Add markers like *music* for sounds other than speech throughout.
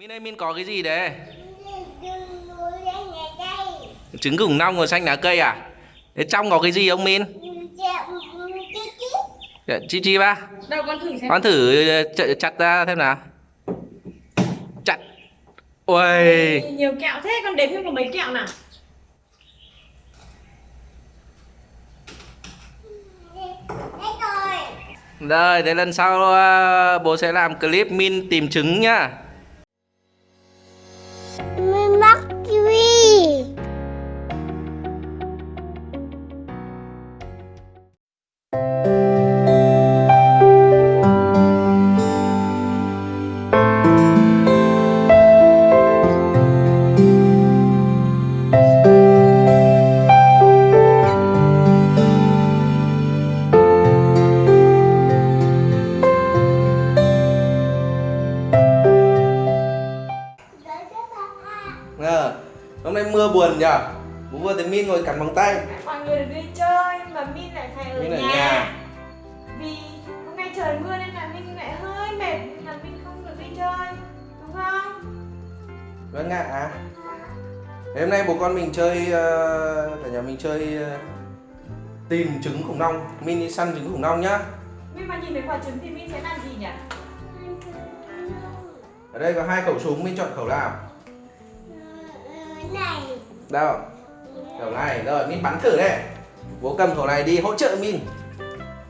Min ơi, Min có cái gì đấy? Trứng khủng long ngồi xanh lá cây à? Thế trong có cái gì không Min? Dạ, Chi chi ba? Đâu con thử xem. Con thử ch chặt ra xem nào. Chặt. Ôi. Nhiều kẹo thế con đếm xem có mấy kẹo nào. Rồi, thế lần sau ờ, bố sẽ làm clip Min tìm trứng nhá. Vâng ạ. Thế hôm nay bố con mình chơi ờ, cả nhà mình chơi ờ, tìm trứng khủng long. Min đi săn trứng khủng long nhá. Min mà nhìn thấy quả trứng thì Min sẽ làm gì nhỉ? Ở đây có hai khẩu súng, Min chọn khẩu nào? Này. Đâu? Khẩu này, rồi Min bắn thử đây. Bố cầm khẩu này đi hỗ trợ Min.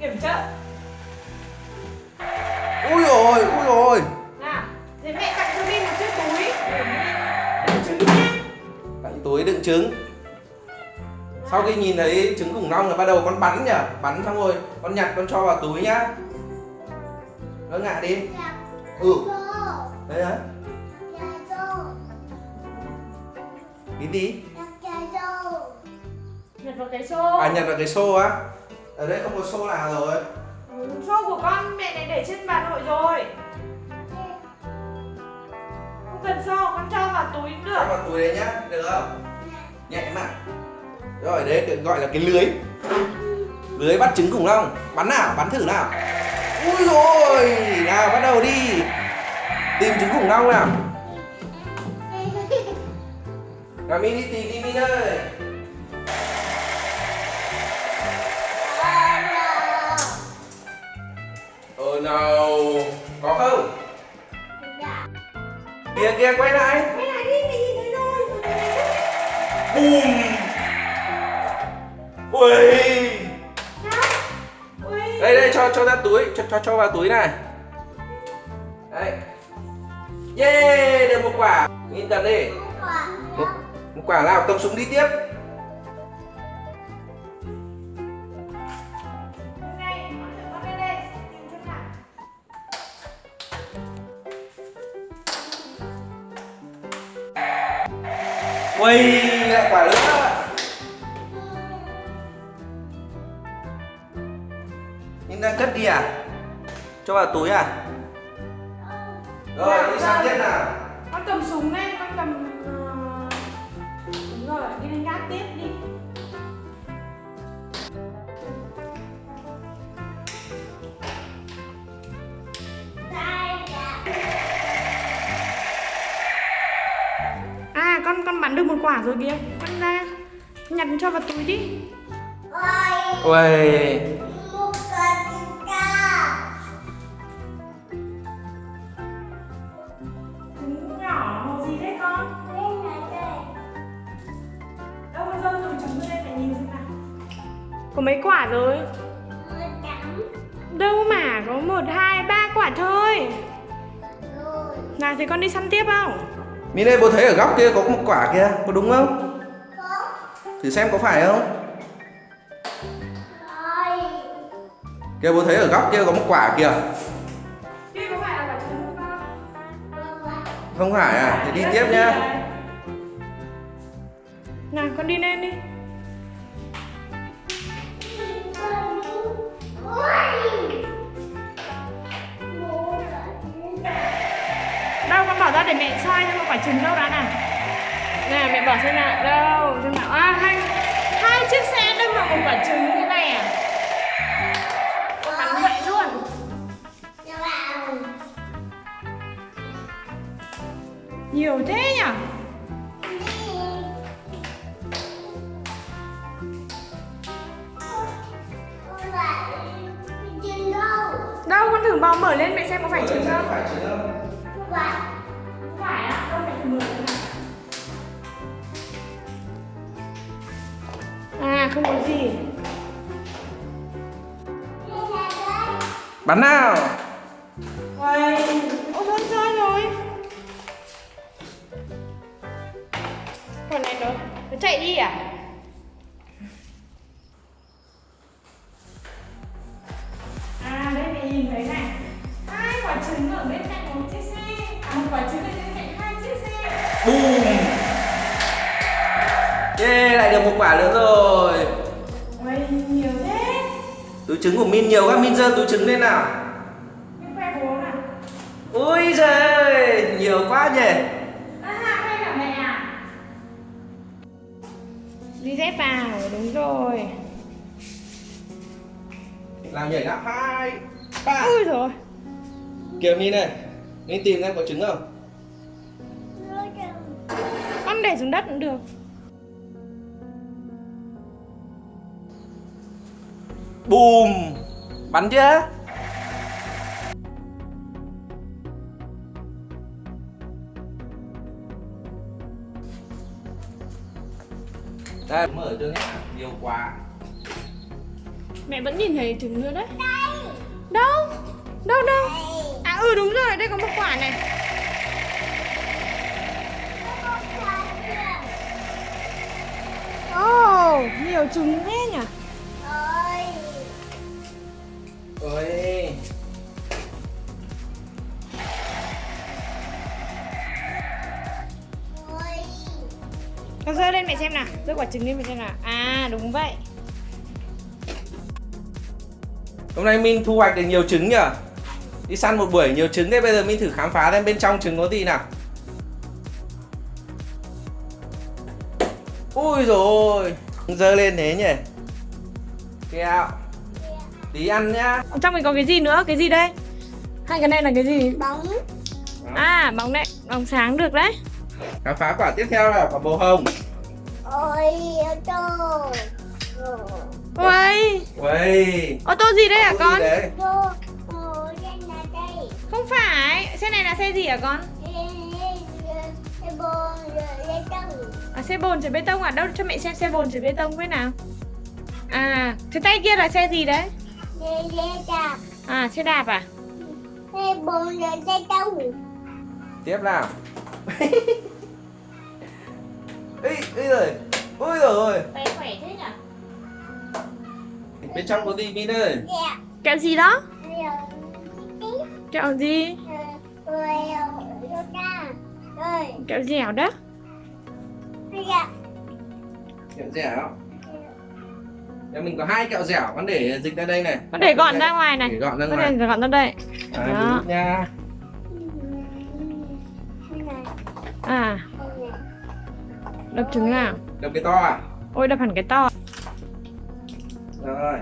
Kiểm trợ. Ui rồi, ui rồi. Túi đựng trứng. Sau khi nhìn thấy trứng khủng long là bắt đầu con bắn nhỉ? Bắn xong rồi con nhặt con cho vào túi nhá. Vâng ạ đi. Ừ, đấy á. Đi đi. Nhặt vào cái xô. À nhặt vào cái xô á. Ở đây không có xô nào rồi. Ừ, xô của con mẹ lại để trên bà nội rồi. Không cần xô, con cho vào túi cũng Cho được. vào túi đấy nhá, được không? Nhẹ mà. Rồi đấy được gọi là cái lưới. Lưới bắt trứng khủng long. Bắn nào, bắn thử nào. Ui rồi, nào bắt đầu đi. Tìm trứng khủng long nào. Nào Min đi tìm đi Min ơi. Ờ, oh no. Có không? Dạ. Kìa kìa quay lại. Ui. Ui. Đây đây cho cho ra túi, cho cho cho vào túi này. Đấy. Yeah, được một quả. Nhìn tận đi. Một, một quả nào cầm súng đi tiếp. Này, đây, quả đó. Nhìn đang cất đi à? Cho vào túi à? Rồi, đi sang tiếp nào. Con cầm súng lên, con con bắn được một quả rồi kìa. Con ra, nhặt cho vào túi đi. Nào. Có mấy quả rồi? Đâu mà, có một, hai, ba quả thôi. Nào thì con đi săn tiếp không? Min ơi, bố thấy ở góc kia có một quả kia, có đúng không? Thử xem có phải không? Kìa bố thấy ở góc kia có một quả kìa. Kia có phải là quả trứng không? Không phải à? Thì đi tiếp nhá. Nào con đi lên đi. Bỏ ra để mẹ soi mà quả trứng đâu đã nào. Nè mẹ bỏ xem nào. Đâu, xem nào. À hai hai chiếc xe đâm vào một quả trứng như này à? Con bắn vậy luôn. Nhiều thế nhỉ? Đâu con thử bò mở lên mẹ xem có phải trứng không? phải trứng không bắn nào Ôi, ôi con rơi rồi. Con này nó nó chạy đi à? À đây mẹ nhìn thấy này. Hai quả trứng ở bên cạnh một chiếc xe. À một quả trứng ở bên cạnh hai chiếc xe. Boom Yeah, lại được một quả nữa rồi Túi trứng của Min nhiều quá, Min dơ túi trứng lên nào. Ui giời nhiều quá nhỉ À? Đi dép vào, đúng rồi. Làm nhảy nào, hai, ba Ui rồi. Kìa Min này, Min tìm xem có trứng không Con để xuống đất cũng được. Boom Bắn chưa Đây, mở cho nhé, nhiều quá Mẹ vẫn nhìn thấy trứng nữa đấy. Đâu? Đâu đâu? À ừ đúng rồi, đây có một quả này. Ồ, oh, nhiều trứng thế nhỉ? Xem nào, rơi quả trứng lên mẹ xem nào. À đúng vậy. Hôm nay Min thu hoạch được nhiều trứng nhỉ Đi săn một buổi nhiều trứng thế bây giờ Min thử khám phá xem bên trong trứng có gì nào Ui rồi Dơ lên thế nhỉ Kẹo Tí ăn nhá Trong mình có cái gì nữa? Cái gì đây? Hai cái này là cái gì? À bóng đấy, bóng sáng được đấy. Khám phá quả tiếp theo là quả màu hồng Ôi, Ui ô tô gì đây hả Có con? đấy? Không phải, xe này là xe gì hả con? À xe bồn chở bê tông à? Đâu cho mẹ xem xe bồn chở bê tông với nào? À, cái tay kia là xe gì đấy? À, xe đạp à? Tiếp nào *laughs* Ê, ê rồi Ui rồi Bé khỏe thế nhỉ? Bên trong có gì Min ơi Kẹo gì đó? Kẹo gì? Kẹo dẻo đó. Kẹo dẻo. Nhà mình có hai kẹo dẻo Con để dịch ra đây này. Con để gọn ra ngoài này. Để gọn ra Con ngoài. để gọn ra đây. À, Đó. nha. À, đập trứng nào Đập cái to à? Ôi đập hẳn cái to. Rồi.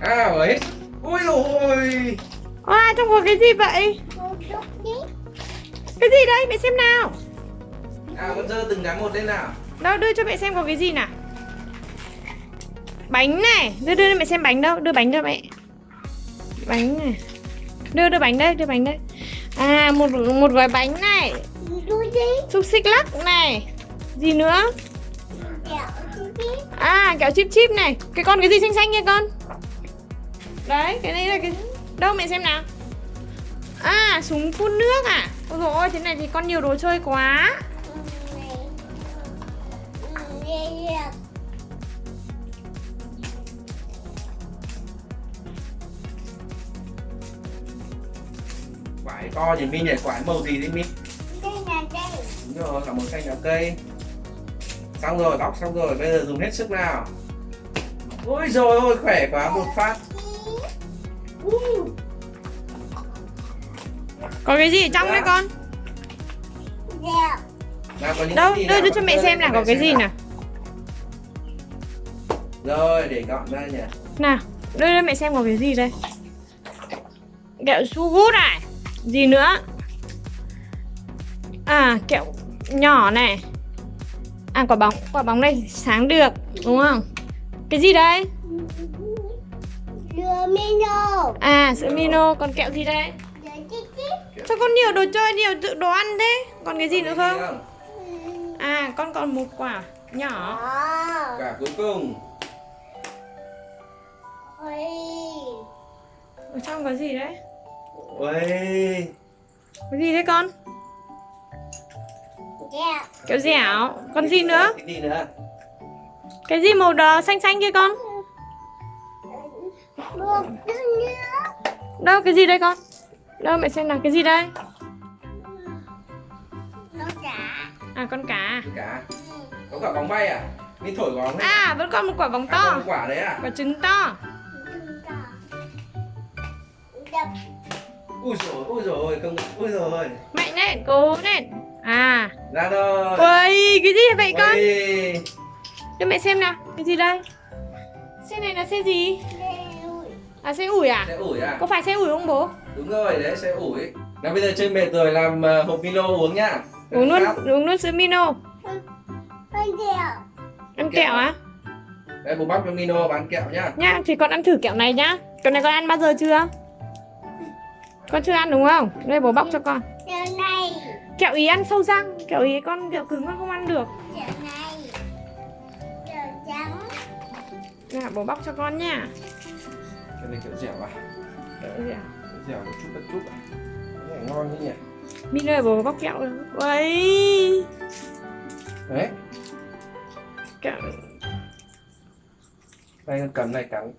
À rồi Ui ôi À, trong có cái gì vậy? Cái gì đấy? Mẹ xem nào. À con dơ từng cái một lên nào. Đâu, đưa cho mẹ xem có cái gì nào. Bánh này. Đưa đưa mẹ xem bánh đâu. Đưa bánh cho mẹ. Bánh này. Đưa đưa bánh đây, đưa bánh đây. À, một một gói bánh này Xúc xích lắc này Gì nữa? À, kẹo chip chip này. Cái con cái gì xanh xanh kia con? Đấy, cái này là cái Đâu mẹ xem nào. À, súng phun nước à? Ôi dồi ôi, thế này thì con nhiều đồ chơi quá. Quả ấy to nhìn Min nhỉ Quả ấy màu gì đấy Min Đúng rồi cả màu xanh cả cây. Xong rồi bóc xong rồi Bây giờ dùng hết sức nào? Ôi rồi ôi khỏe quá một phát. Có cái gì ở trong đấy con? Nào, có những Đâu, đưa nào? đưa cho mẹ xem nào cho có cái gì nào. Rồi để gọn ra nhỉ. Nào, đưa cho mẹ xem có cái gì đây. Kẹo su gút à Gì nữa? À kẹo nhỏ này À quả bóng Quả bóng đây sáng được Đúng không Cái gì đây Đưa Mino. À sữa Mino Còn kẹo gì đây. Sao con nhiều đồ chơi nhiều tự đồ ăn thế Còn cái gì nữa không À con còn một quả nhỏ Đó. Cả cuối cùng. Ôi. Ở trong có gì đấy Ui. Cái gì đấy con Kẹo dẻo Còn gì nữa Cái gì nữa? Cái gì màu đỏ xanh xanh kia con. Đâu cái gì đây con Đâu mẹ xem nào cái gì đây cả. À con cá Cả. Có quả bóng bay à? Đi thổi bóng đấy. À vẫn còn một quả bóng À, to một quả đấy à? Quả trứng to cả. Ui dồi, ui dồi, không, ui dồi. Mạnh lên cố lên À Ra rồi. Ui cái gì vậy con Ui. Cho mẹ xem nào Cái gì đây Xe này là xe gì. À xe ủi à Xe ủi à? Có phải xe ủi không bố Đúng rồi, đấy xe ủi. Nào bây giờ chơi mệt rồi làm uh, hộp Milo uống nhá. Uống luôn uống luôn sữa Mino Con kẹo. Ăn Kẹo. kẹo á Đây bố bắp cho Mino bán kẹo nhá. Nhá thì con ăn thử kẹo này nhá Kẹo này con ăn bao giờ chưa Con chưa ăn đúng không Đây bố bóc cho con Kẹo này. Kẹo ý ăn sâu răng Kẹo ý con kẹo cứng con không ăn được Kẹo này. Kẹo trắng. Nào bố bóc cho con nha Cái này kiểu dẻo à? Kẹo dẻo dẻo một chút một chút à? Cái này ngon thế nhỉ? Mino ơi, bố bóc kẹo rồi Ui Đấy, Kẹo đây cầm này cắn